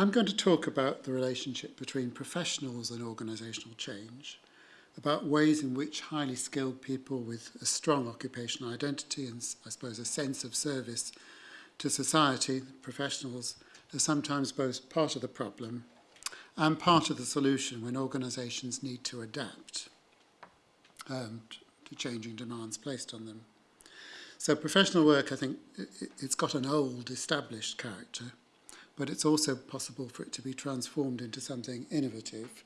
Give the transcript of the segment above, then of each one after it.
I'm going to talk about the relationship between professionals and organisational change, about ways in which highly skilled people with a strong occupational identity and, I suppose, a sense of service to society, professionals, are sometimes both part of the problem and part of the solution when organisations need to adapt um, to changing demands placed on them. So professional work, I think, it's got an old, established character, but it's also possible for it to be transformed into something innovative.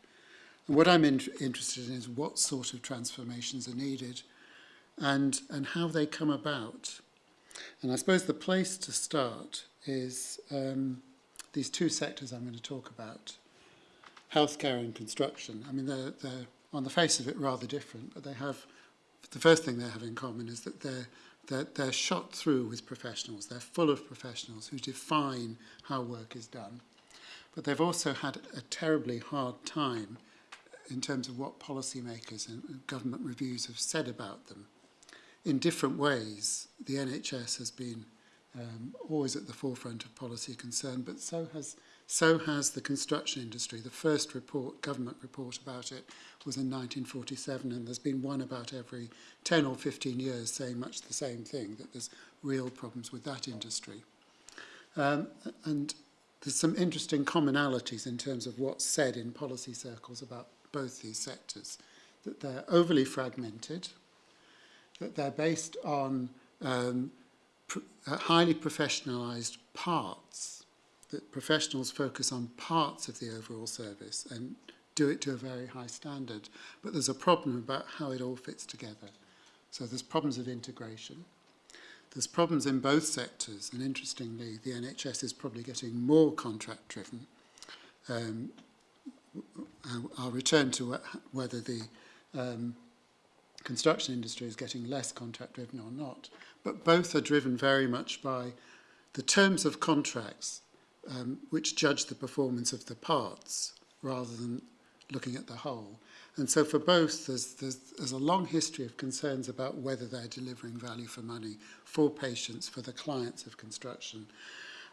And what I'm in interested in is what sort of transformations are needed and, and how they come about. And I suppose the place to start is um, these two sectors I'm going to talk about, healthcare and construction. I mean, they're, they're on the face of it rather different, but they have, the first thing they have in common is that they're they're, they're shot through with professionals. They're full of professionals who define how work is done. But they've also had a terribly hard time in terms of what policymakers and government reviews have said about them. In different ways, the NHS has been um, always at the forefront of policy concern, but so has So has the construction industry. The first report, government report about it was in 1947 and there's been one about every 10 or 15 years saying much the same thing, that there's real problems with that industry. Um, and there's some interesting commonalities in terms of what's said in policy circles about both these sectors. That they're overly fragmented, that they're based on um, pr highly professionalized parts that professionals focus on parts of the overall service and do it to a very high standard. But there's a problem about how it all fits together. So there's problems of integration. There's problems in both sectors, and interestingly, the NHS is probably getting more contract-driven. Um, I'll return to whether the um, construction industry is getting less contract-driven or not, but both are driven very much by the terms of contracts um, which judge the performance of the parts rather than looking at the whole. And so for both, there's, there's, there's a long history of concerns about whether they're delivering value for money for patients, for the clients of construction.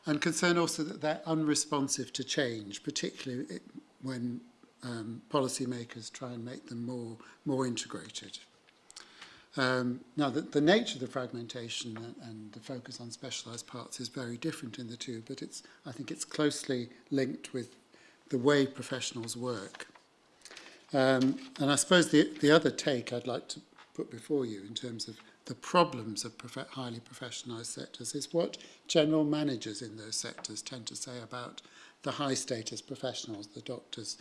And concern also that they're unresponsive to change, particularly when um, policymakers try and make them more, more integrated. Um, now, the, the nature of the fragmentation and, and the focus on specialised parts is very different in the two, but it's, I think it's closely linked with the way professionals work. Um, and I suppose the, the other take I'd like to put before you in terms of the problems of prof highly professionalised sectors is what general managers in those sectors tend to say about the high status professionals, the doctors,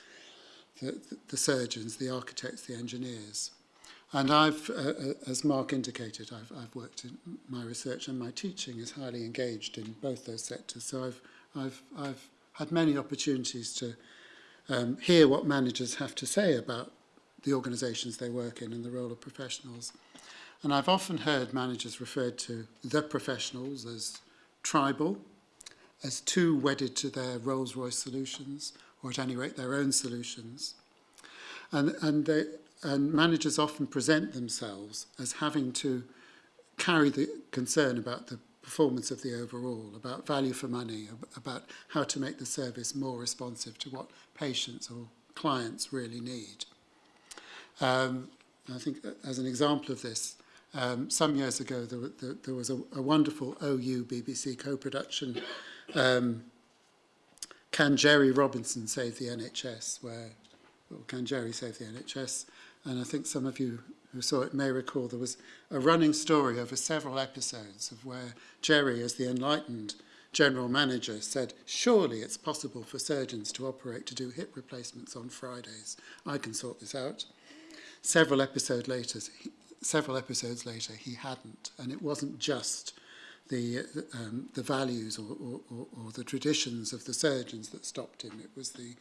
the, the, the surgeons, the architects, the engineers. And I've, uh, uh as Mark indicated, I've, I've worked in my research and my teaching is highly engaged in both those sectors. So I've, I've, I've had many opportunities to um, hear what managers have to say about the organisations they work in and the role of professionals. And I've often heard managers referred to the professionals as tribal, as too wedded to their Rolls-Royce solutions, or at any rate their own solutions. And, and they, and managers often present themselves as having to carry the concern about the performance of the overall, about value for money, about how to make the service more responsive to what patients or clients really need. Um, I think as an example of this, um, some years ago there, there, there was a, a wonderful OU BBC co-production, um, Can Gerry Robinson Save the NHS, where, or Can Jerry Save the NHS, and I think some of you who saw it may recall there was a running story over several episodes of where Gerry, as the enlightened general manager, said, surely it's possible for surgeons to operate to do hip replacements on Fridays. I can sort this out. Several episodes later, several episodes later, he hadn't, and it wasn't just the um, the values or, or, or the traditions of the surgeons that stopped him. It was the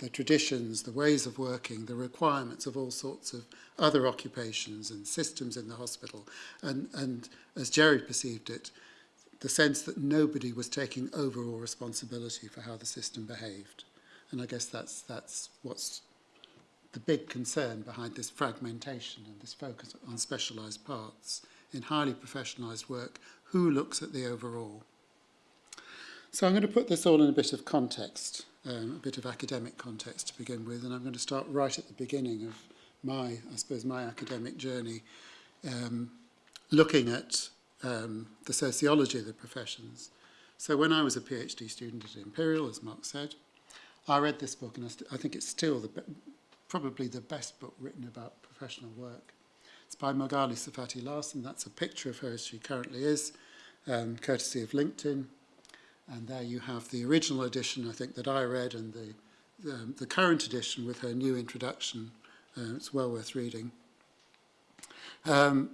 the traditions, the ways of working, the requirements of all sorts of other occupations and systems in the hospital. And, and as Gerry perceived it, the sense that nobody was taking overall responsibility for how the system behaved. And I guess that's, that's what's the big concern behind this fragmentation and this focus on specialised parts. In highly professionalised work, who looks at the overall? So I'm going to put this all in a bit of context um, a bit of academic context to begin with, and I'm going to start right at the beginning of my, I suppose, my academic journey, um, looking at um, the sociology of the professions. So when I was a PhD student at Imperial, as Mark said, I read this book, and I, I think it's still the probably the best book written about professional work. It's by Magali Sarfatti Larson. That's a picture of her as she currently is, um, courtesy of LinkedIn. And there you have the original edition, I think, that I read, and the, the, the current edition with her new introduction. Uh, it's well worth reading. Um,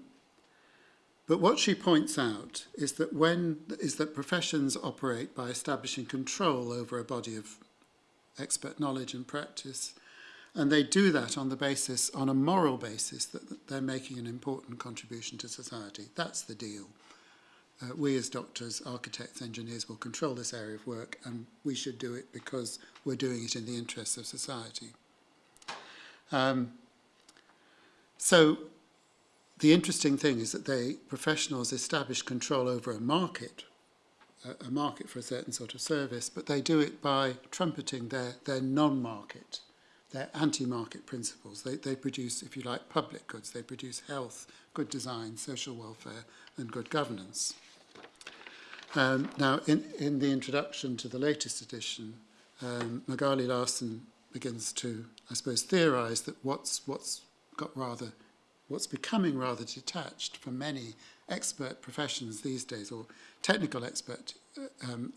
but what she points out is that when is that professions operate by establishing control over a body of expert knowledge and practice, and they do that on the basis, on a moral basis, that, that they're making an important contribution to society. That's the deal uh, we as doctors, architects, engineers will control this area of work and we should do it because we're doing it in the interests of society. Um, so the interesting thing is that they, professionals establish control over a market, a, a market for a certain sort of service, but they do it by trumpeting their, their non-market, their anti-market principles. They, they produce, if you like, public goods. They produce health, good design, social welfare, and good governance. Um, now, in, in the introduction to the latest edition, um, Magali Larson begins to, I suppose, theorize that what's, what's got rather, what's becoming rather detached from many expert professions these days, or technical expert, uh, um,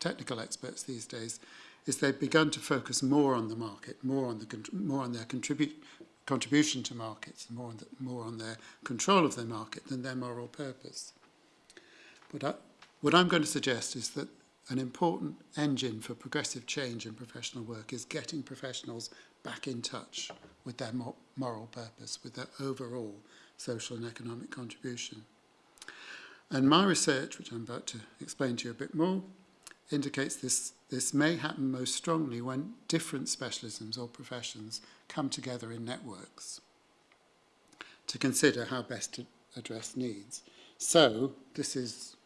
technical experts these days, is they've begun to focus more on the market, more on the more on their contribute contribution to markets, more on the, more on their control of their market than their moral purpose. But I, what I'm going to suggest is that an important engine for progressive change in professional work is getting professionals back in touch with their moral purpose, with their overall social and economic contribution. And my research, which I'm about to explain to you a bit more, indicates this, this may happen most strongly when different specialisms or professions come together in networks to consider how best to address needs. So this is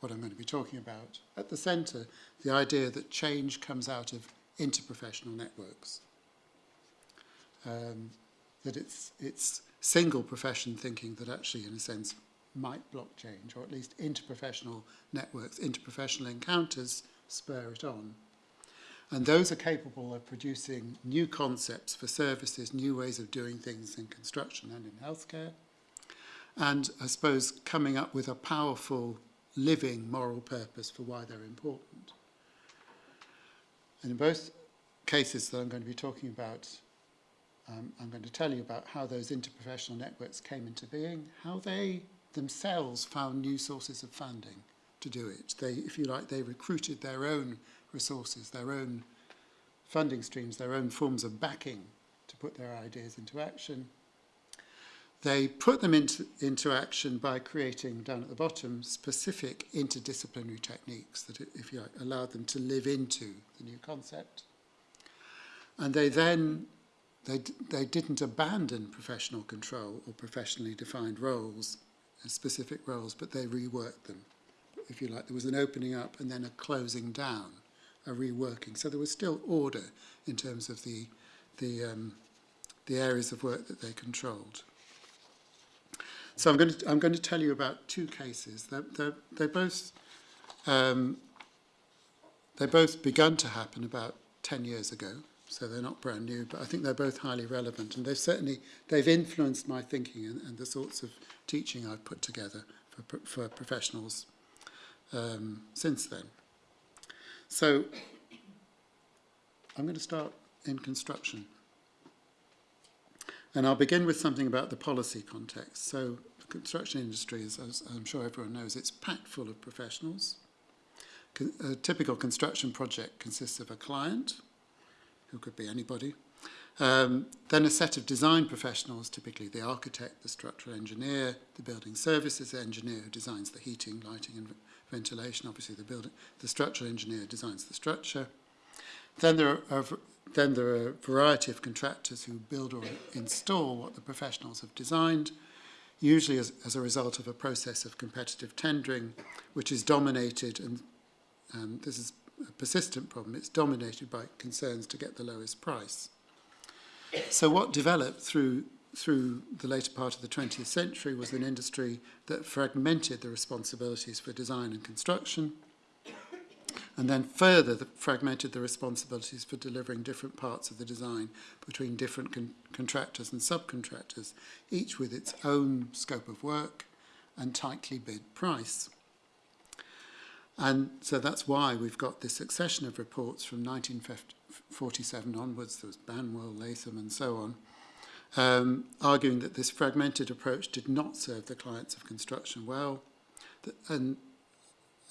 what I'm going to be talking about. At the centre, the idea that change comes out of interprofessional networks. Um, that it's, it's single profession thinking that actually, in a sense, might block change, or at least interprofessional networks, interprofessional encounters spur it on. And those are capable of producing new concepts for services, new ways of doing things in construction and in healthcare, and I suppose coming up with a powerful living moral purpose for why they're important. And in both cases that I'm going to be talking about, um, I'm going to tell you about how those interprofessional networks came into being, how they themselves found new sources of funding to do it. They, if you like, they recruited their own resources, their own funding streams, their own forms of backing to put their ideas into action. They put them into, into action by creating, down at the bottom, specific interdisciplinary techniques that, if you like, allowed them to live into the new concept. And they then, they, they didn't abandon professional control or professionally defined roles, specific roles, but they reworked them. If you like, there was an opening up and then a closing down, a reworking. So there was still order in terms of the, the, um, the areas of work that they controlled. So I'm going to, I'm going to tell you about two cases. They're, they're, they both um, they both begun to happen about 10 years ago, so they're not brand new, but I think they're both highly relevant, and they've certainly they've influenced my thinking and, and the sorts of teaching I've put together for, for professionals um, since then. So I'm going to start in construction. And I'll begin with something about the policy context. So the construction industry, is, as I'm sure everyone knows, it's packed full of professionals. A typical construction project consists of a client, who could be anybody, um, then a set of design professionals, typically the architect, the structural engineer, the building services engineer who designs the heating, lighting and ventilation, obviously the, building, the structural engineer designs the structure. Then there are then there are a variety of contractors who build or install what the professionals have designed, usually as, as a result of a process of competitive tendering, which is dominated, and um, this is a persistent problem. It's dominated by concerns to get the lowest price. So what developed through through the later part of the 20th century was an industry that fragmented the responsibilities for design and construction, and then further the, fragmented the responsibilities for delivering different parts of the design between different con contractors and subcontractors, each with its own scope of work and tightly bid price. And so that's why we've got this succession of reports from 1947 onwards, there was Banwell, Latham and so on, um, arguing that this fragmented approach did not serve the clients of construction well. And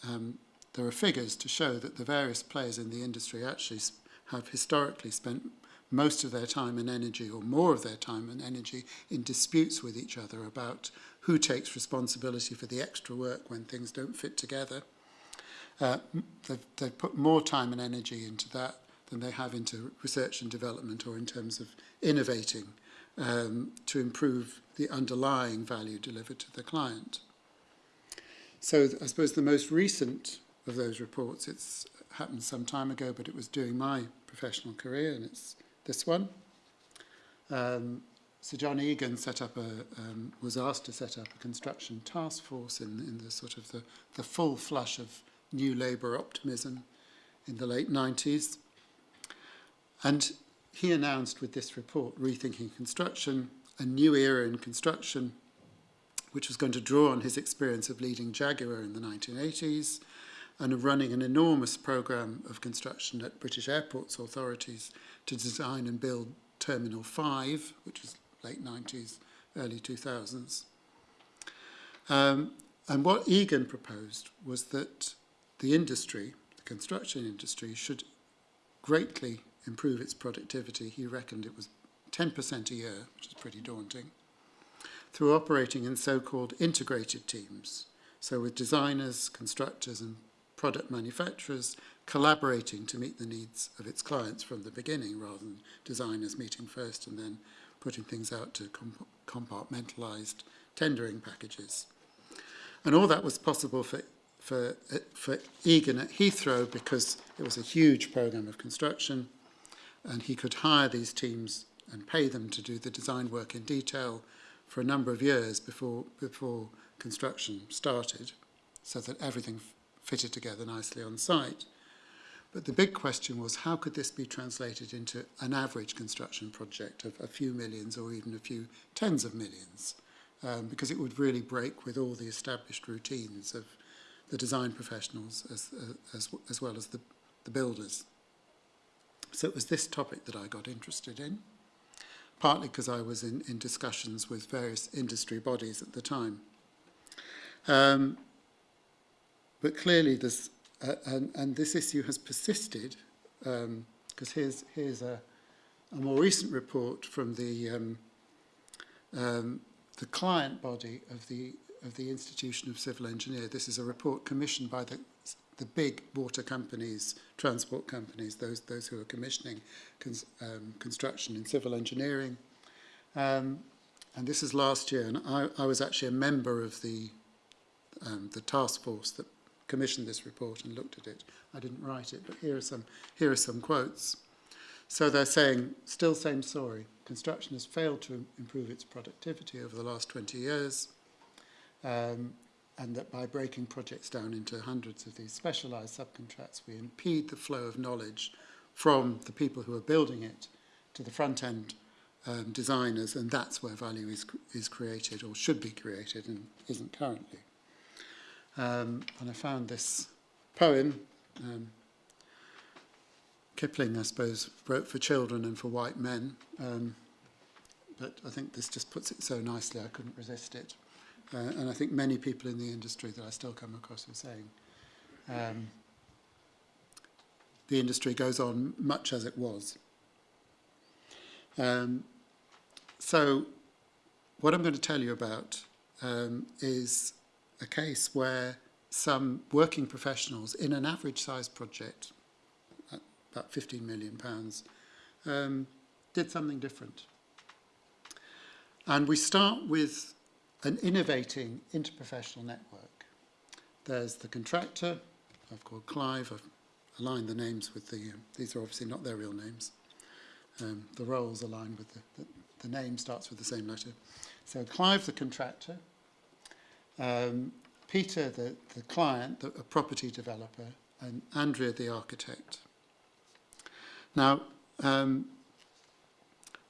um, there are figures to show that the various players in the industry actually have historically spent most of their time and energy, or more of their time and energy, in disputes with each other about who takes responsibility for the extra work when things don't fit together. Uh, they've, they've put more time and energy into that than they have into research and development or in terms of innovating um, to improve the underlying value delivered to the client. So I suppose the most recent of those reports, it's happened some time ago, but it was during my professional career, and it's this one. Um, Sir John Egan set up a, um, was asked to set up a construction task force in, in the sort of the, the full flush of new labour optimism in the late 90s. And he announced with this report, Rethinking Construction, a new era in construction, which was going to draw on his experience of leading Jaguar in the 1980s and of running an enormous program of construction at British Airports authorities to design and build Terminal 5, which was late 90s, early 2000s. Um, and what Egan proposed was that the industry, the construction industry, should greatly improve its productivity, he reckoned it was 10% a year, which is pretty daunting, through operating in so-called integrated teams, so with designers, constructors and product manufacturers collaborating to meet the needs of its clients from the beginning rather than designers meeting first and then putting things out to comp compartmentalized tendering packages. And all that was possible for, for, for Egan at Heathrow because it was a huge program of construction and he could hire these teams and pay them to do the design work in detail for a number of years before, before construction started so that everything fitted together nicely on site. But the big question was how could this be translated into an average construction project of a few millions or even a few tens of millions? Um, because it would really break with all the established routines of the design professionals as, uh, as, as well as the, the builders. So it was this topic that I got interested in, partly because I was in, in discussions with various industry bodies at the time. Um, but clearly this, uh, and, and this issue has persisted, because um, here's, here's a, a more recent report from the, um, um, the client body of the, of the Institution of Civil Engineer. This is a report commissioned by the the big water companies, transport companies, those, those who are commissioning cons um, construction in civil engineering. Um, and this is last year, and I, I was actually a member of the, um, the task force that commissioned this report and looked at it. I didn't write it, but here are some, here are some quotes. So they're saying, still same story. Construction has failed to improve its productivity over the last 20 years. Um, and that by breaking projects down into hundreds of these specialized subcontracts, we impede the flow of knowledge from the people who are building it to the front-end um, designers, and that's where value is, is created or should be created and isn't currently. Um, and I found this poem, um, Kipling, I suppose, wrote for children and for white men, um, but I think this just puts it so nicely I couldn't resist it. Uh, and I think many people in the industry that I still come across are saying um, the industry goes on much as it was. Um, so what I'm going to tell you about um, is a case where some working professionals in an average size project, about 15 million pounds, um, did something different. And we start with an innovating interprofessional network. There's the contractor, I've called Clive, I've, aligned the names with the, um, these are obviously not their real names. Um, the roles align with the, the, the name starts with the same letter. So Clive, the contractor, um, Peter, the, the client, the, a property developer, and Andrea, the architect. Now, um,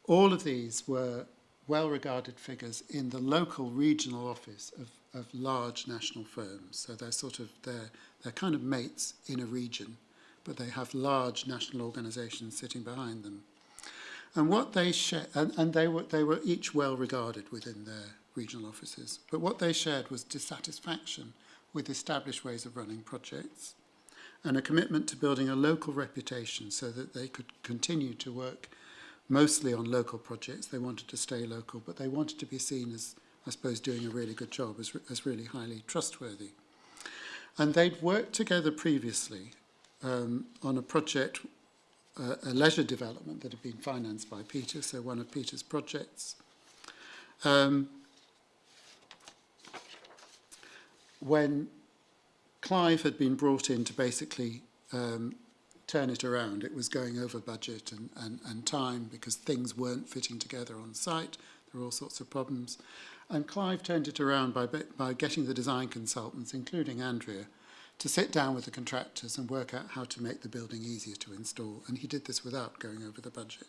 all of these were well-regarded figures in the local regional office of, of large national firms. So they're sort of, they're, they're kind of mates in a region, but they have large national organisations sitting behind them. And what they share, and, and they were they were each well regarded within their regional offices. But what they shared was dissatisfaction with established ways of running projects and a commitment to building a local reputation so that they could continue to work mostly on local projects. They wanted to stay local, but they wanted to be seen as, I suppose, doing a really good job, as, as really highly trustworthy. And they'd worked together previously um, on a project uh, a leisure development that had been financed by Peter, so one of Peter's projects. Um, when Clive had been brought in to basically um, turn it around, it was going over budget and, and, and time because things weren't fitting together on site. There were all sorts of problems. And Clive turned it around by, by getting the design consultants, including Andrea, to sit down with the contractors and work out how to make the building easier to install. And he did this without going over the budget.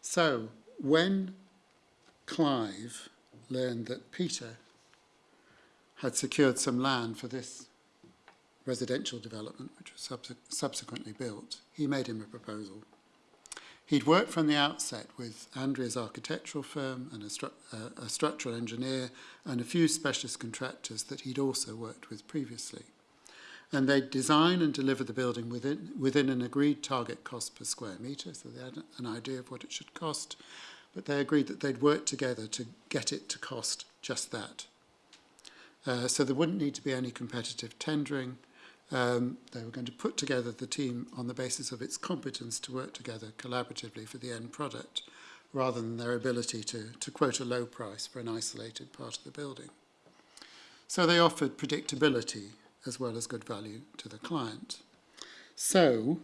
So when Clive learned that Peter had secured some land for this residential development, which was subse subsequently built, he made him a proposal. He'd worked from the outset with Andrea's architectural firm and a, stru uh, a structural engineer and a few specialist contractors that he'd also worked with previously. And they'd design and deliver the building within, within an agreed target cost per square metre, so they had an idea of what it should cost, but they agreed that they'd work together to get it to cost just that. Uh, so there wouldn't need to be any competitive tendering, Um, they were going to put together the team on the basis of its competence to work together collaboratively for the end product, rather than their ability to, to quote a low price for an isolated part of the building. So they offered predictability as well as good value to the client. So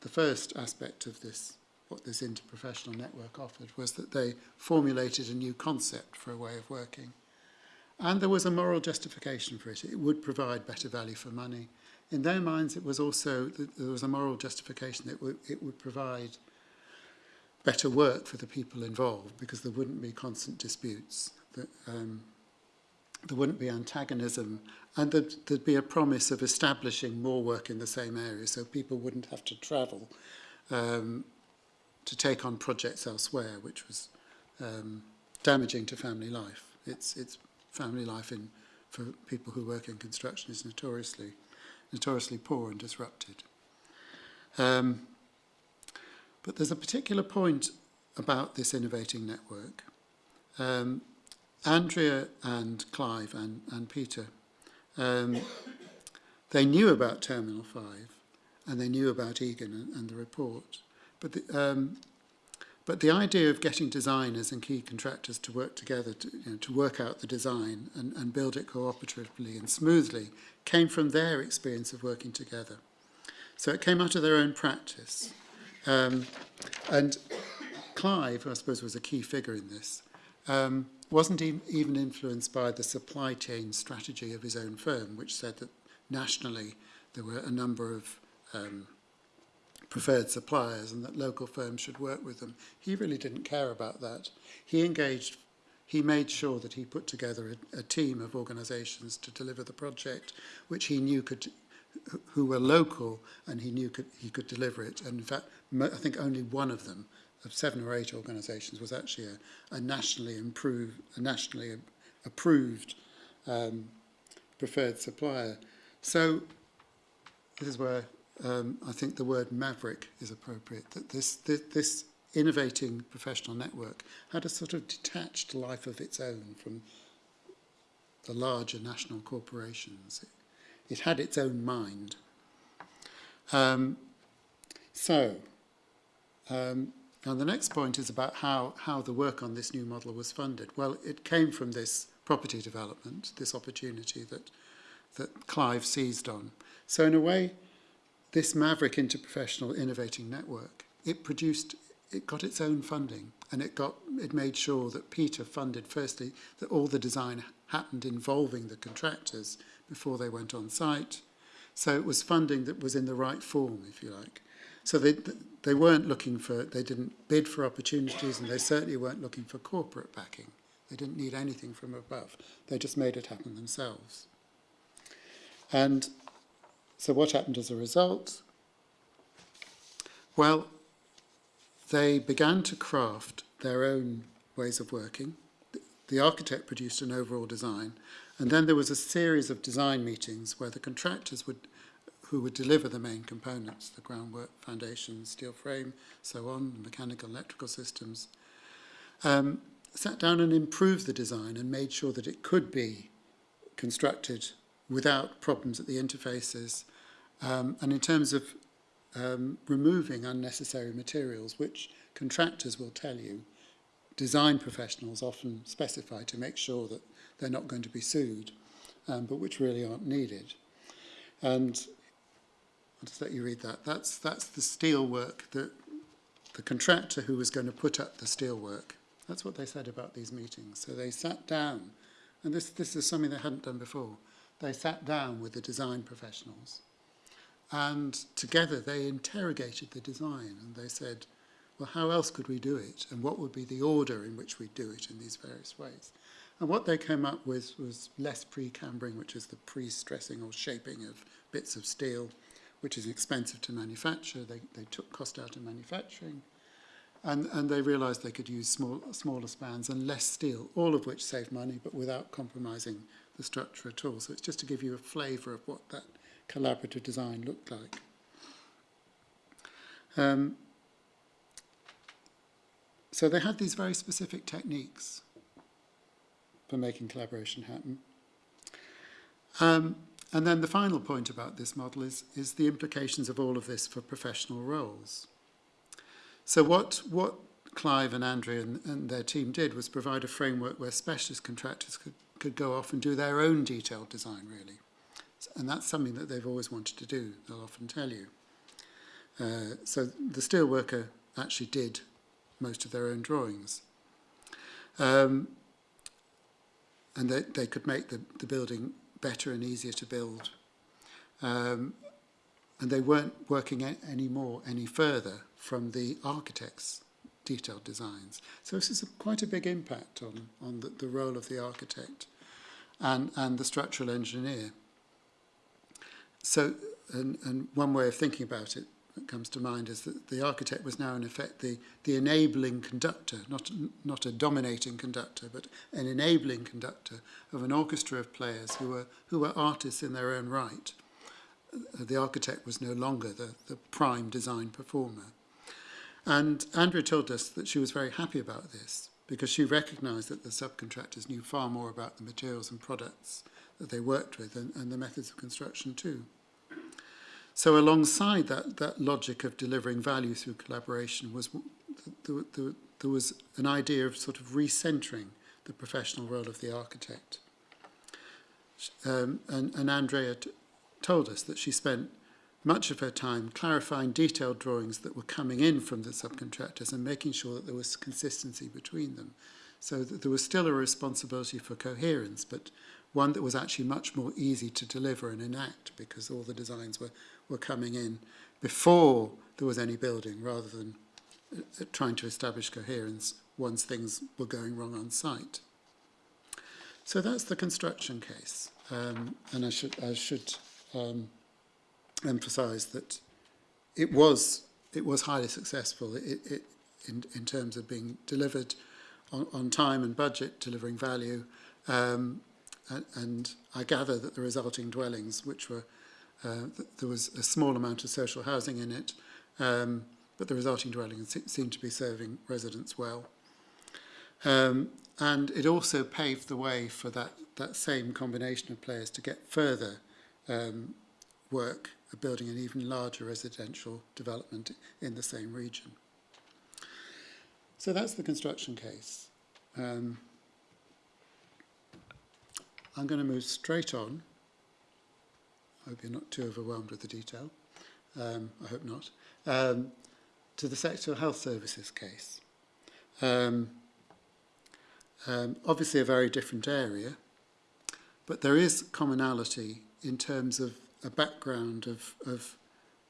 the first aspect of this, what this interprofessional network offered, was that they formulated a new concept for a way of working And there was a moral justification for it. It would provide better value for money. In their minds, it was also, there was a moral justification that it would, provide better work for the people involved because there wouldn't be constant disputes. Um, there wouldn't be antagonism and there'd, there'd be a promise of establishing more work in the same area so people wouldn't have to travel um, to take on projects elsewhere, which was um, damaging to family life. It's, it's family life in, for people who work in construction is notoriously, notoriously poor and disrupted. Um, but there's a particular point about this innovating network. Um, Andrea and Clive and, and Peter, um, they knew about Terminal 5 and they knew about Egan and, and the report. But the, um, But the idea of getting designers and key contractors to work together to, you know, to work out the design and, and build it cooperatively and smoothly came from their experience of working together. So it came out of their own practice. Um, and Clive, I suppose was a key figure in this, um, wasn't even influenced by the supply chain strategy of his own firm, which said that nationally there were a number of um, preferred suppliers and that local firms should work with them. He really didn't care about that. He engaged, he made sure that he put together a, a team of organisations to deliver the project, which he knew could, who were local and he knew could, he could deliver it. And in fact, I think only one of them, of seven or eight organisations, was actually a, a nationally improved, a nationally approved um, preferred supplier. So this is where um, I think the word maverick is appropriate, that this, this, this innovating professional network had a sort of detached life of its own from the larger national corporations. It, it had its own mind. Um, so, um, and the next point is about how, how the work on this new model was funded. Well, it came from this property development, this opportunity that, that Clive seized on. So in a way, this Maverick Interprofessional Innovating Network, it produced, it got its own funding and it got, it made sure that Peter funded firstly that all the design happened involving the contractors before they went on site. So it was funding that was in the right form, if you like. So they, they weren't looking for, they didn't bid for opportunities and they certainly weren't looking for corporate backing. They didn't need anything from above. They just made it happen themselves. And so what happened as a result? Well, they began to craft their own ways of working. The architect produced an overall design, and then there was a series of design meetings where the contractors would, who would deliver the main components, the groundwork, foundation, steel frame, so on, mechanical, electrical systems, um, sat down and improved the design and made sure that it could be constructed without problems at the interfaces. Um, and in terms of um, removing unnecessary materials, which contractors will tell you, design professionals often specify to make sure that they're not going to be sued, um, but which really aren't needed. And I'll just let you read that. That's, that's the steel work that the contractor who was going to put up the steel work. That's what they said about these meetings. So they sat down, and this, this is something they hadn't done before. They sat down with the design professionals, and together they interrogated the design, and they said, well, how else could we do it? And what would be the order in which we do it in these various ways? And what they came up with was less pre-cambering, which is the pre-stressing or shaping of bits of steel, which is expensive to manufacture. They, they took cost out of manufacturing. And, and they realized they could use small, smaller spans and less steel, all of which saved money, but without compromising the structure at all. So it's just to give you a flavor of what that collaborative design looked like. Um, so they had these very specific techniques for making collaboration happen. Um, and then the final point about this model is, is the implications of all of this for professional roles. So what, what Clive and Andrea and, and their team did was provide a framework where specialist contractors could, could go off and do their own detailed design, really. And that's something that they've always wanted to do, they'll often tell you. Uh, so the steelworker actually did most of their own drawings. Um, and they, they could make the, the building better and easier to build. Um, and they weren't working any more, any further from the architect's detailed designs. So this is a, quite a big impact on, on the, the role of the architect and, and the structural engineer. So, and, and one way of thinking about it that comes to mind is that the architect was now in effect the, the enabling conductor, not, not a dominating conductor, but an enabling conductor of an orchestra of players who were, who were artists in their own right. The architect was no longer the, the prime design performer. And Andrea told us that she was very happy about this because she recognized that the subcontractors knew far more about the materials and products that they worked with and, and the methods of construction too. So alongside that, that logic of delivering value through collaboration was there, there, there was an idea of sort of recentering the professional role of the architect. Um, and, and Andrea told us that she spent much of her time clarifying detailed drawings that were coming in from the subcontractors and making sure that there was consistency between them. So that there was still a responsibility for coherence, but one that was actually much more easy to deliver and enact because all the designs were, were coming in before there was any building rather than uh, trying to establish coherence once things were going wrong on site. So that's the construction case. Um, and I should, I should um, emphasize that it was, it was highly successful it, it, in, in terms of being delivered on, on time and budget, delivering value. Um, and, and I gather that the resulting dwellings, which were uh, th there was a small amount of social housing in it, um, but the resulting dwellings seemed to be serving residents well. Um, and it also paved the way for that, that same combination of players to get further um, work of building an even larger residential development in the same region. So that's the construction case. Um, I'm going to move straight on I hope you're not too overwhelmed with the detail, um, I hope not, um, to the sexual health services case. Um, um, obviously a very different area, but there is commonality in terms of a background of, of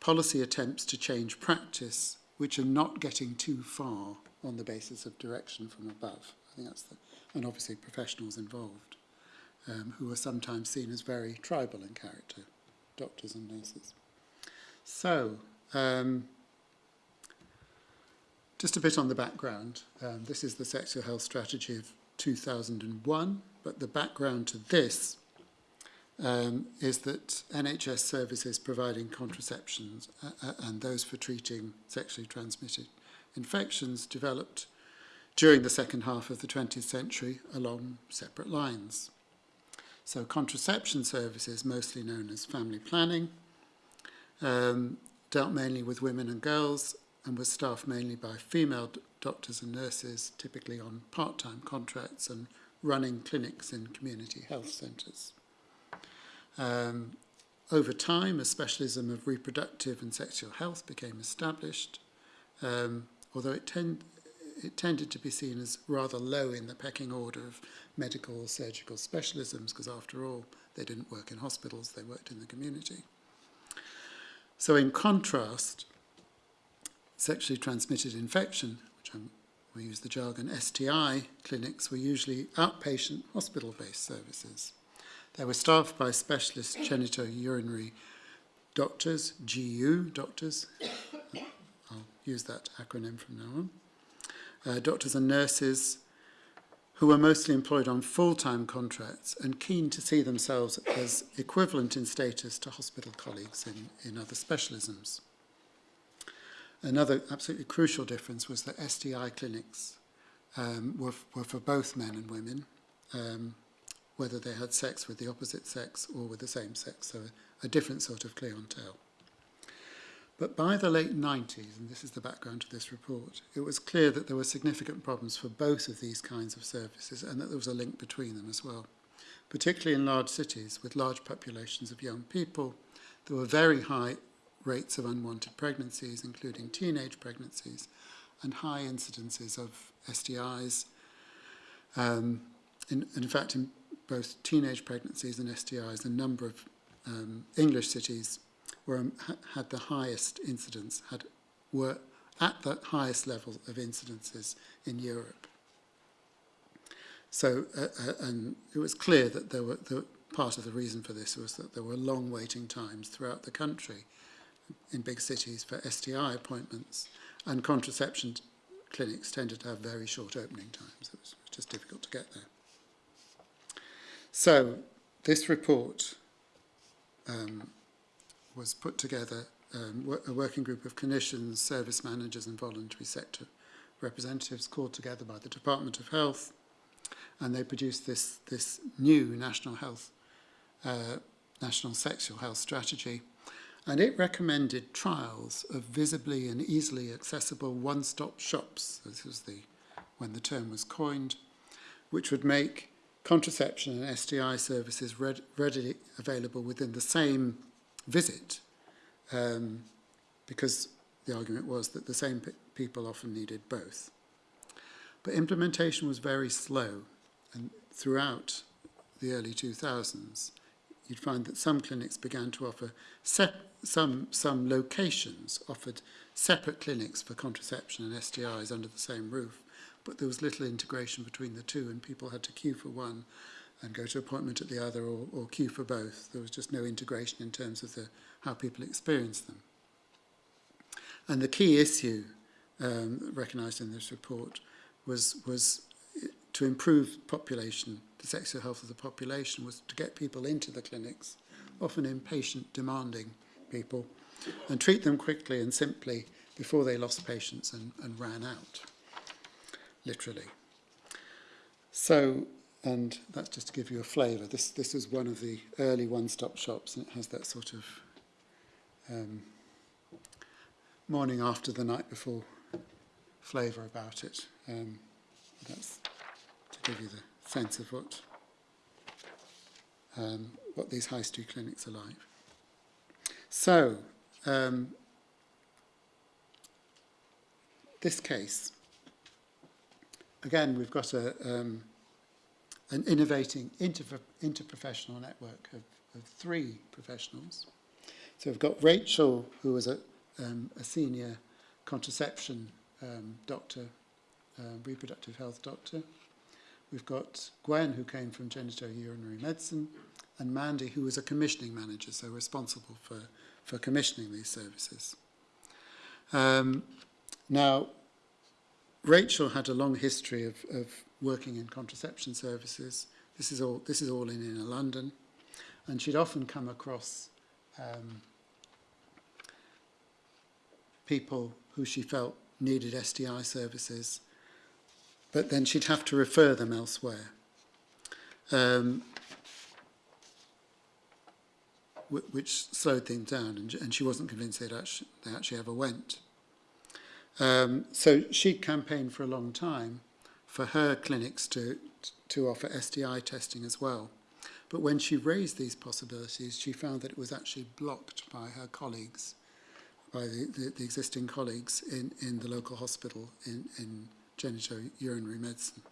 policy attempts to change practice which are not getting too far on the basis of direction from above. I think that's the, and obviously professionals involved um, who are sometimes seen as very tribal in character, doctors and nurses. So, um, just a bit on the background. Um, this is the sexual health strategy of 2001, but the background to this um, is that NHS services providing contraceptions uh, uh, and those for treating sexually transmitted infections developed during the second half of the 20th century along separate lines. So contraception services, mostly known as family planning, um, dealt mainly with women and girls and was staffed mainly by female doctors and nurses, typically on part-time contracts and running clinics in community health centres. Um, over time, a specialism of reproductive and sexual health became established, um, although it, tend, it tended to be seen as rather low in the pecking order of medical or surgical specialisms, because after all, they didn't work in hospitals, they worked in the community. So in contrast, sexually transmitted infection, which I'm, we use the jargon STI clinics, were usually outpatient hospital-based services. They were staffed by specialist genitourinary doctors, GU doctors, I'll use that acronym from now on, uh, doctors and nurses who were mostly employed on full-time contracts and keen to see themselves as equivalent in status to hospital colleagues in, in other specialisms. Another absolutely crucial difference was that STI clinics um, were, were for both men and women, um, whether they had sex with the opposite sex or with the same sex, so a, a different sort of clientele. But by the late 90s, and this is the background to this report, it was clear that there were significant problems for both of these kinds of services and that there was a link between them as well. Particularly in large cities with large populations of young people, there were very high rates of unwanted pregnancies, including teenage pregnancies, and high incidences of STIs. Um, in, in fact, in both teenage pregnancies and STIs, a number of um, English cities were, um, had the highest incidence, had, were at the highest level of incidences in Europe. So, uh, uh, and it was clear that there were, the, part of the reason for this was that there were long waiting times throughout the country in big cities for STI appointments, and contraception clinics tended to have very short opening times. It was just difficult to get there. So, this report um, was put together um, a working group of clinicians, service managers and voluntary sector representatives called together by the Department of Health and they produced this, this new national health, uh, national sexual health strategy. And it recommended trials of visibly and easily accessible one-stop shops, this was the, when the term was coined, which would make contraception and STI services read, readily available within the same visit um, because the argument was that the same people often needed both. But implementation was very slow and throughout the early 2000s you'd find that some clinics began to offer some, some locations offered separate clinics for contraception and STIs under the same roof but there was little integration between the two and people had to queue for one and go to appointment at the other or, or queue for both. There was just no integration in terms of the, how people experienced them. And the key issue um, recognised in this report was, was to improve population, the sexual health of the population, was to get people into the clinics, often impatient, demanding people, and treat them quickly and simply before they lost patients and, and ran out. Literally. So and that's just to give you a flavour. This this is one of the early one-stop shops, and it has that sort of um, morning after the night before flavour about it. Um, that's to give you the sense of what um, what these high street clinics are like. So, um, this case, again, we've got a, um, an innovating inter interprofessional network of, of three professionals. So we've got Rachel, who was a, um, a senior contraception um, doctor, uh, reproductive health doctor. We've got Gwen, who came from genitourinary medicine, and Mandy, who was a commissioning manager, so responsible for, for commissioning these services. Um, now, Rachel had a long history of, of working in contraception services. This is all, this is all in inner London. And she'd often come across um, people who she felt needed STI services, but then she'd have to refer them elsewhere. Um, which slowed things down, and, and she wasn't convinced they'd actually, they actually ever went. Um, so she campaigned for a long time for her clinics to, to offer STI testing as well. But when she raised these possibilities, she found that it was actually blocked by her colleagues, by the, the, the existing colleagues in, in the local hospital in, in genitourinary medicine.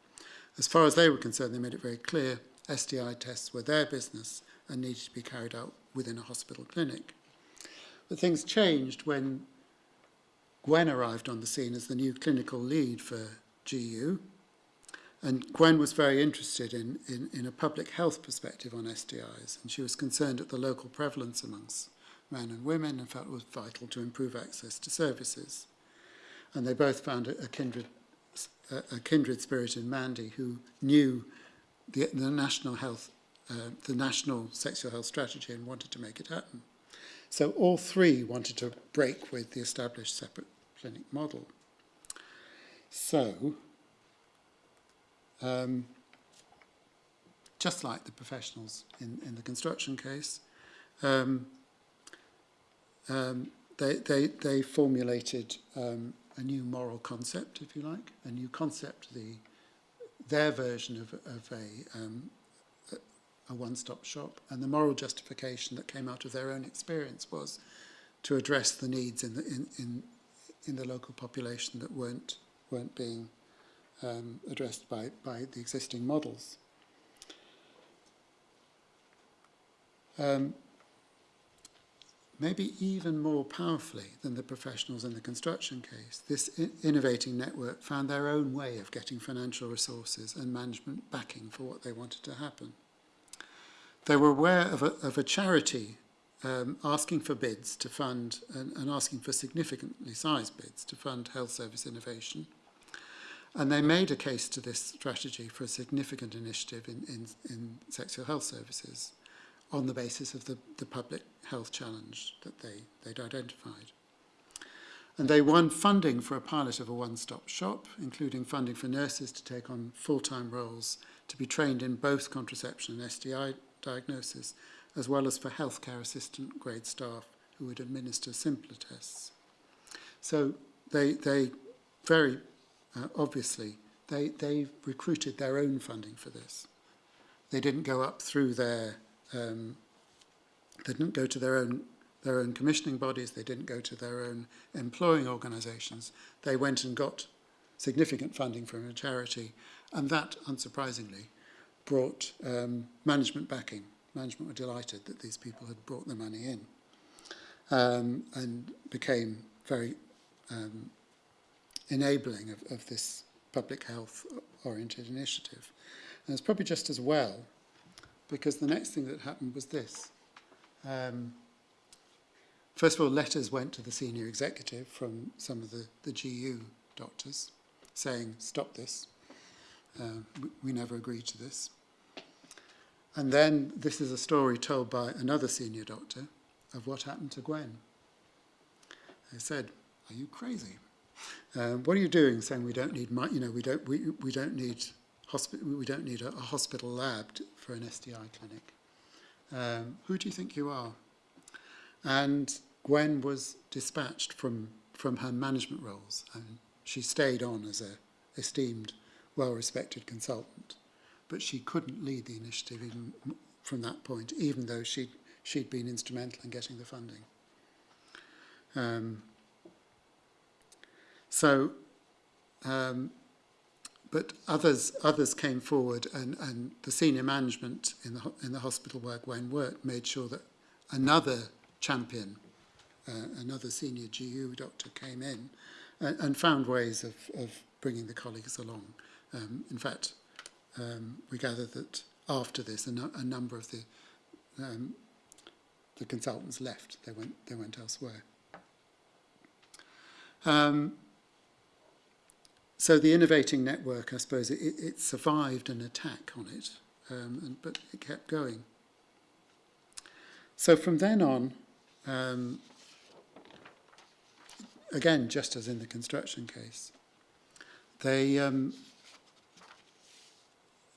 As far as they were concerned, they made it very clear STI tests were their business and needed to be carried out within a hospital clinic. But things changed when Gwen arrived on the scene as the new clinical lead for GU. And Gwen was very interested in, in, in a public health perspective on STIs, and she was concerned at the local prevalence amongst men and women and felt it was vital to improve access to services. And they both found a, a kindred, a, a kindred spirit in Mandy, who knew the, the national health, uh, the national sexual health strategy and wanted to make it happen. So all three wanted to break with the established separate model. So, um, just like the professionals in, in the construction case, um, um, they, they, they formulated um, a new moral concept, if you like, a new concept, the, their version of, of a, um, a one-stop shop. And the moral justification that came out of their own experience was to address the needs in, the, in, in, in the local population that weren't, weren't being um, addressed by, by the existing models. Um, maybe even more powerfully than the professionals in the construction case, this innovating network found their own way of getting financial resources and management backing for what they wanted to happen. They were aware of a, of a charity um, asking for bids to fund and, and asking for significantly sized bids to fund health service innovation. And they made a case to this strategy for a significant initiative in, in, in sexual health services on the basis of the, the public health challenge that they, they'd identified. And they won funding for a pilot of a one-stop shop, including funding for nurses to take on full-time roles to be trained in both contraception and STI diagnosis, as well as for healthcare assistant grade staff who would administer simpler tests. So they, they very uh, obviously, they, they recruited their own funding for this. They didn't go up through their, um, they didn't go to their own, their own commissioning bodies, they didn't go to their own employing organisations. They went and got significant funding from a charity, and that, unsurprisingly, brought um, management backing management were delighted that these people had brought the money in um, and became very um, enabling of, of this public health oriented initiative. And it's probably just as well because the next thing that happened was this. Um, first of all, letters went to the senior executive from some of the, the GU doctors saying, stop this. Uh, we, we never agreed to this. And then this is a story told by another senior doctor of what happened to Gwen. They said, "Are you crazy? Um, what are you doing? Saying we don't need, you know, we don't, we, we don't need we don't need a, a hospital lab to, for an STI clinic. Um, who do you think you are?" And Gwen was dispatched from from her management roles, and she stayed on as a esteemed, well-respected consultant but she couldn't lead the initiative even from that point, even though she'd, she'd been instrumental in getting the funding. Um, so, um, but others others came forward, and, and the senior management in the in the hospital where Gwen worked made sure that another champion, uh, another senior GU doctor came in, and, and found ways of, of bringing the colleagues along. Um, in fact, um, we gather that after this, a, no, a number of the um, the consultants left. They went they went elsewhere. Um, so the innovating network, I suppose, it, it survived an attack on it, um, and, but it kept going. So from then on, um, again, just as in the construction case, they um,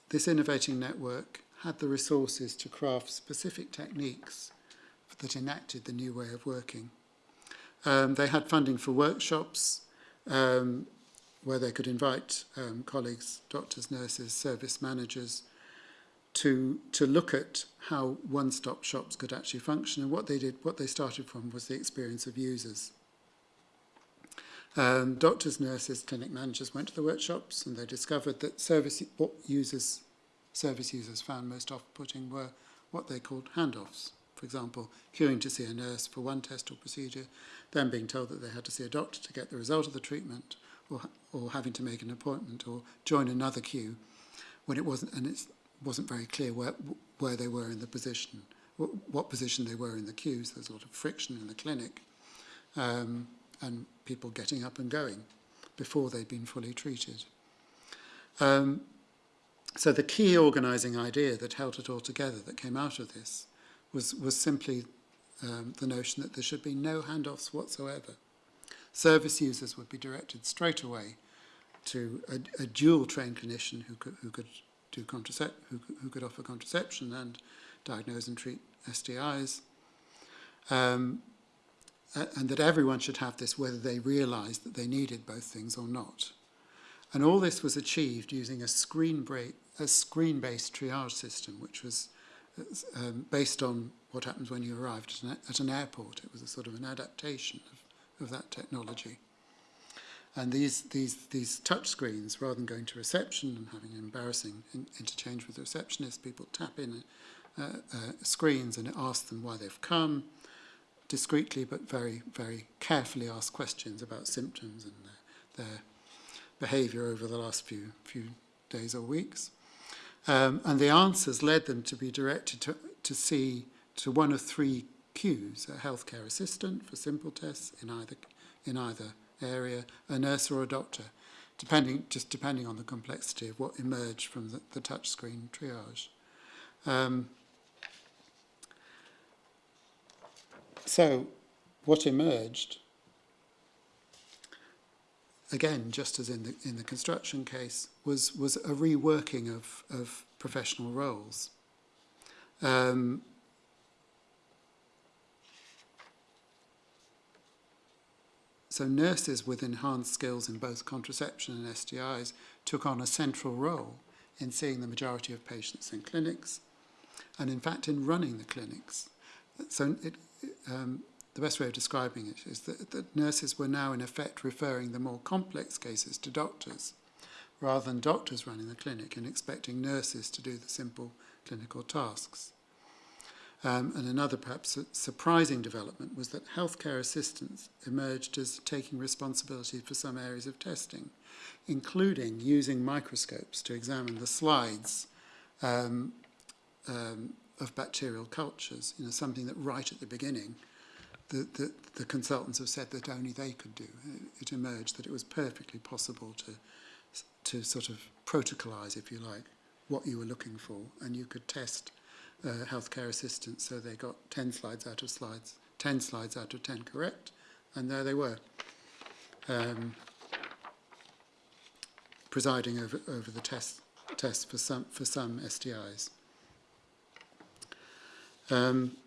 this innovating network had the resources to craft specific techniques that enacted the new way of working. Um, they had funding for workshops um, where they could invite um, colleagues, doctors, nurses, service managers to, to look at how one-stop shops could actually function. And what they did, what they started from was the experience of users. Um, doctors, nurses, clinic managers went to the workshops and they discovered that service what users, service users found most off-putting were what they called handoffs. For example, queuing to see a nurse for one test or procedure, then being told that they had to see a doctor to get the result of the treatment, or, or having to make an appointment or join another queue when it wasn't, and it wasn't very clear where, where they were in the position, what, position they were in the queues. There's a lot of friction in the clinic, um, and people getting up and going before they'd been fully treated. Um, so the key organising idea that held it all together that came out of this was, was simply um, the notion that there should be no handoffs whatsoever. Service users would be directed straight away to a, a dual trained clinician who could, who could do contracept who, who could offer contraception and diagnose and treat STIs. Um, and that everyone should have this whether they realised that they needed both things or not. And all this was achieved using a screen screen-based triage system, which was um, based on what happens when you arrived at an, at an airport. It was a sort of an adaptation of, of that technology. And these, these, these touch screens, rather than going to reception and having an embarrassing in, interchange with the receptionist, people tap in uh, uh, screens and it asks them why they've come, discreetly but very, very carefully ask questions about symptoms and uh, their, their behaviour over the last few, few days or weeks. Um, and the answers led them to be directed to, to see to one of three queues, a healthcare assistant for simple tests in either, in either area, a nurse or a doctor, depending, just depending on the complexity of what emerged from the, the touchscreen triage. Um, so what emerged, again, just as in the, in the construction case, was, was a reworking of, of professional roles. Um, So nurses with enhanced skills in both contraception and STIs took on a central role in seeing the majority of patients in clinics and in fact in running the clinics. So it, um, the best way of describing it is that, that nurses were now in effect referring the more complex cases to doctors rather than doctors running the clinic and expecting nurses to do the simple clinical tasks. Um, and another perhaps surprising development was that healthcare assistants emerged as taking responsibility for some areas of testing, including using microscopes to examine the slides um, um, of bacterial cultures, you know, something that right at the beginning the, the, the consultants have said that only they could do. It emerged that it was perfectly possible to, to sort of protocolize, if you like, what you were looking for, and you could test uh, healthcare assistants, so they got 10 slides out of slides, 10 slides out of 10 correct, and there they were, um, presiding over, over the test, test for, some, for some STIs. Um,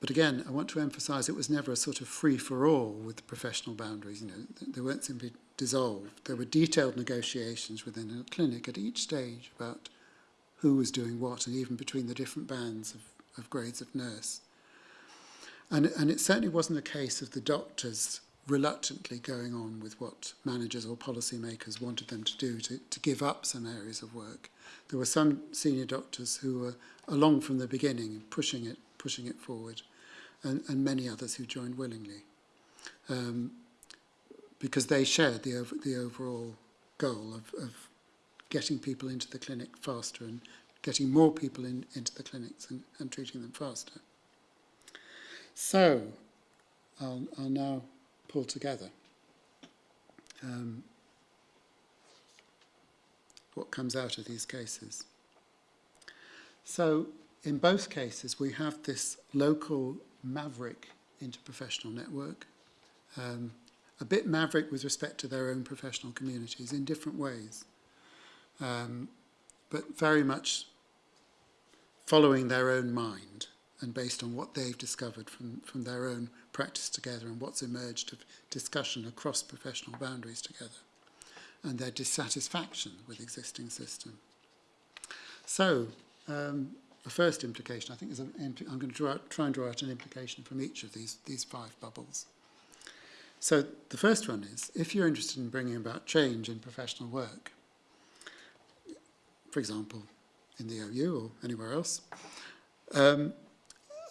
But again, I want to emphasize it was never a sort of free-for-all with the professional boundaries. You know, they weren't simply dissolved. There were detailed negotiations within a clinic at each stage about who was doing what and even between the different bands of, of grades of nurse. And, and it certainly wasn't a case of the doctors reluctantly going on with what managers or policymakers wanted them to do to, to give up some areas of work. There were some senior doctors who were along from the beginning, pushing it, pushing it forward, and, and many others who joined willingly. Um, because they shared the, the overall goal of, of getting people into the clinic faster and getting more people in, into the clinics and, and treating them faster. So, I'll, I'll now pull together. Um, what comes out of these cases. So, in both cases, we have this local maverick interprofessional network. Um, a bit maverick with respect to their own professional communities in different ways, um, but very much following their own mind and based on what they've discovered from, from their own practice together and what's emerged of discussion across professional boundaries together and their dissatisfaction with existing system. So, um, the first implication, I think, is I'm going to out, try and draw out an implication from each of these, these five bubbles. So the first one is, if you're interested in bringing about change in professional work, for example, in the OU or anywhere else, um,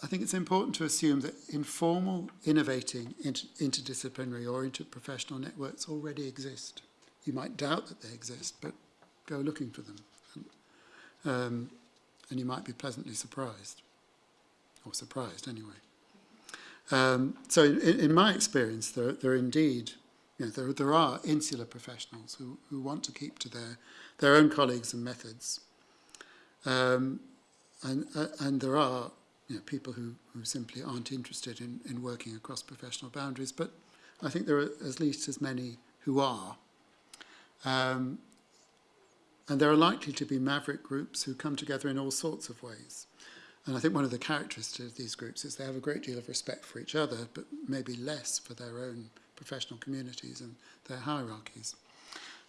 I think it's important to assume that informal, innovating, inter interdisciplinary or interprofessional networks already exist. You might doubt that they exist, but go looking for them. Um, and you might be pleasantly surprised, or surprised anyway. Um, so in, in my experience, there, there are indeed, you know, there, there are insular professionals who, who want to keep to their, their own colleagues and methods. Um, and, uh, and there are you know, people who, who simply aren't interested in, in working across professional boundaries, but I think there are at least as many who are. Um, and there are likely to be maverick groups who come together in all sorts of ways. And I think one of the characteristics of these groups is they have a great deal of respect for each other, but maybe less for their own professional communities and their hierarchies.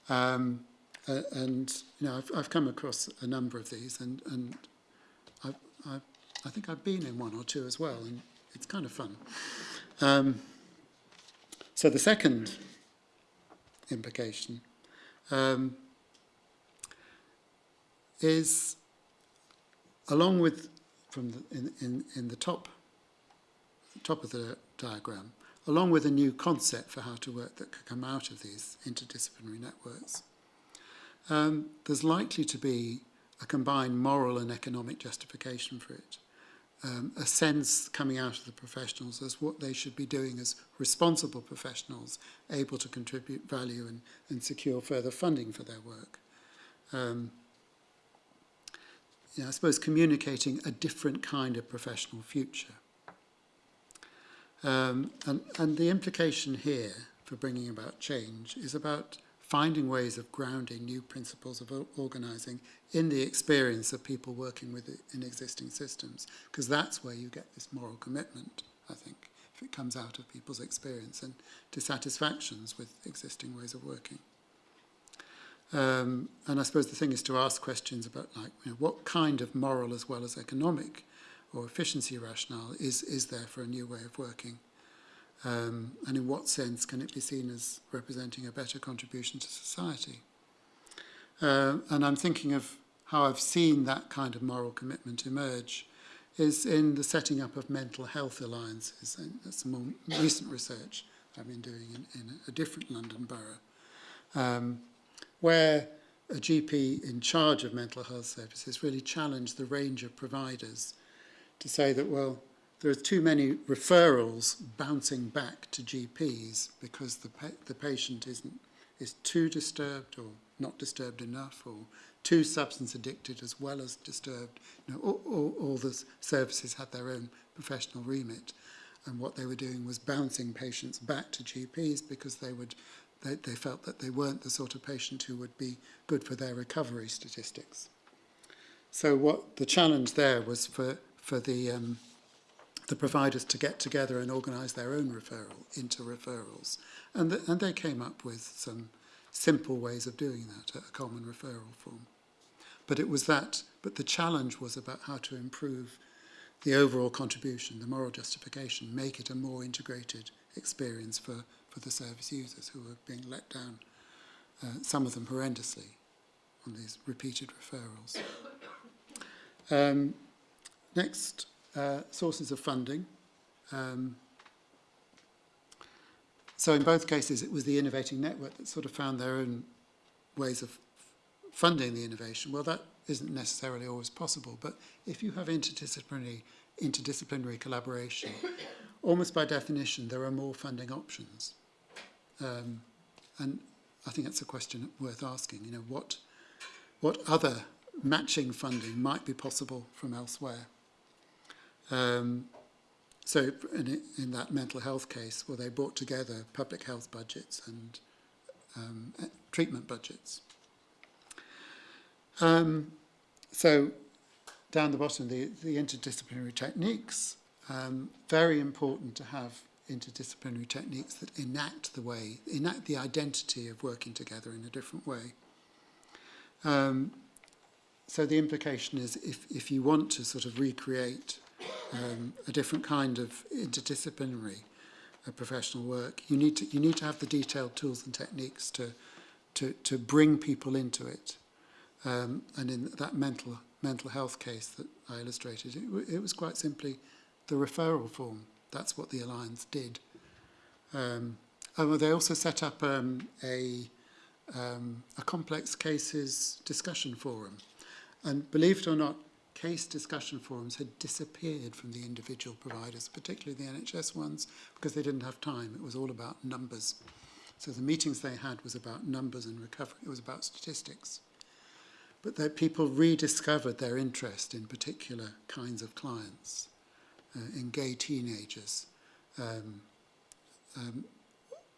Um, uh, and you know, I've, I've come across a number of these, and, and I've, I've, I think I've been in one or two as well, and it's kind of fun. Um, so the second implication um, is, along with from the, in, in, in the top, top of the diagram, along with a new concept for how to work that could come out of these interdisciplinary networks. Um, there's likely to be a combined moral and economic justification for it. um, a sense coming out of the professionals as what they should be doing as responsible professionals able to contribute value and, and secure further funding for their work. Um, you know, I suppose communicating a different kind of professional future. Um, and, and the implication here for bringing about change is about finding ways of grounding new principles of organising in the experience of people working with in existing systems, because that's where you get this moral commitment, I think, if it comes out of people's experience and dissatisfactions with existing ways of working. Um, and I suppose the thing is to ask questions about like you know, what kind of moral as well as economic or efficiency rationale is, is there for a new way of working? Um, and in what sense can it be seen as representing a better contribution to society? Uh, and I'm thinking of how I've seen that kind of moral commitment emerge is in the setting up of mental health alliances. And that's more recent research I've been doing in, in a different London borough. Um, where a GP in charge of mental health services really challenged the range of providers to say that, well, there are too many referrals bouncing back to GPs because the, pa the patient isn't, is too disturbed or not disturbed enough or too substance addicted as well as disturbed. You know, all, all, all the services had their own professional remit and what they were doing was bouncing patients back to GPs because they would they, they felt that they weren't the sort of patient who would be good for their recovery statistics. So what the challenge there was for, for the, um, the providers to get together and organise their own referral into referrals. And, the, and they came up with some simple ways of doing that, a common referral form. But it was that, but the challenge was about how to improve the overall contribution, the moral justification, make it a more integrated experience for, for the service users who are being let down, uh, some of them horrendously, on these repeated referrals. Um, next, uh, sources of funding. Um, so in both cases, it was the innovating network that sort of found their own ways of funding the innovation. Well, that isn't necessarily always possible, but if you have interdisciplinary, interdisciplinary collaboration, almost by definition, there are more funding options. Um, and I think that's a question worth asking. You know, what, what other matching funding might be possible from elsewhere? Um, so in, in that mental health case, well, they brought together public health budgets and um, treatment budgets. Um, so down the bottom, the, the interdisciplinary techniques, um, very important to have interdisciplinary techniques that enact the way, enact the identity of working together in a different way. Um, so the implication is if, if you want to sort of recreate um, a different kind of interdisciplinary uh, professional work, you need to you need to have the detailed tools and techniques to to to bring people into it. Um, and in that mental mental health case that I illustrated, it, it was quite simply the referral form. That's what the alliance did. Um, they also set up um, a um, a complex cases discussion forum, and believe it or not, case discussion forums had disappeared from the individual providers, particularly the NHS ones, because they didn't have time. It was all about numbers. So the meetings they had was about numbers and recovery. It was about statistics. But that people rediscovered their interest in particular kinds of clients, uh, in gay teenagers, um, um,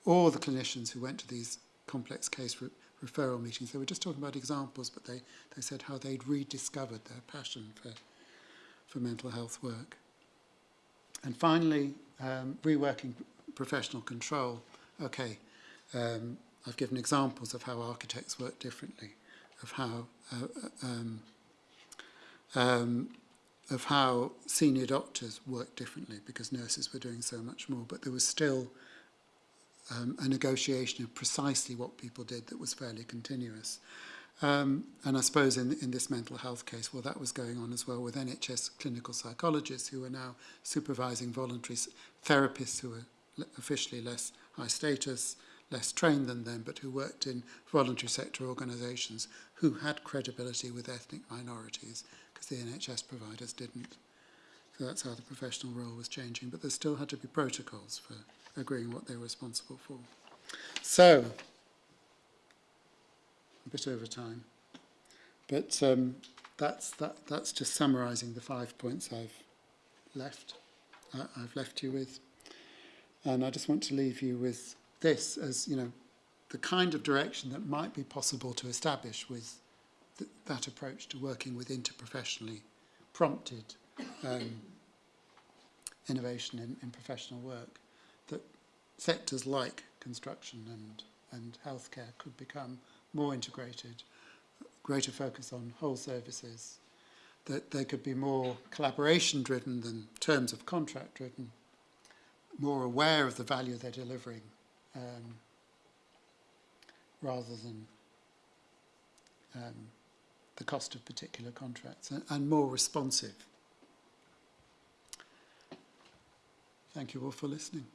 all the clinicians who went to these complex case referral meetings. They were just talking about examples, but they, they said how they'd rediscovered their passion for, for mental health work. And finally, um, reworking professional control. Okay, um, I've given examples of how architects work differently, of how uh, uh um, um, of how senior doctors work differently because nurses were doing so much more, but there was still um, a negotiation of precisely what people did that was fairly continuous. Um, and I suppose in, in this mental health case, well, that was going on as well with NHS clinical psychologists who are now supervising voluntary therapists who are officially less high status, less trained than them, but who worked in voluntary sector organisations who had credibility with ethnic minorities because the NHS providers didn't. So that's how the professional role was changing, but there still had to be protocols for agreeing what they're responsible for. So, a bit over time. But um, that's, that, that's just summarising the five points I've left, uh, I've left you with. And I just want to leave you with this as, you know, the kind of direction that might be possible to establish with th that approach to working with interprofessionally prompted um, innovation in, in professional work sectors like construction and, and healthcare could become more integrated, greater focus on whole services, that they could be more collaboration driven than terms of contract driven, more aware of the value they're delivering um, rather than um, the cost of particular contracts and, and more responsive. Thank you all for listening.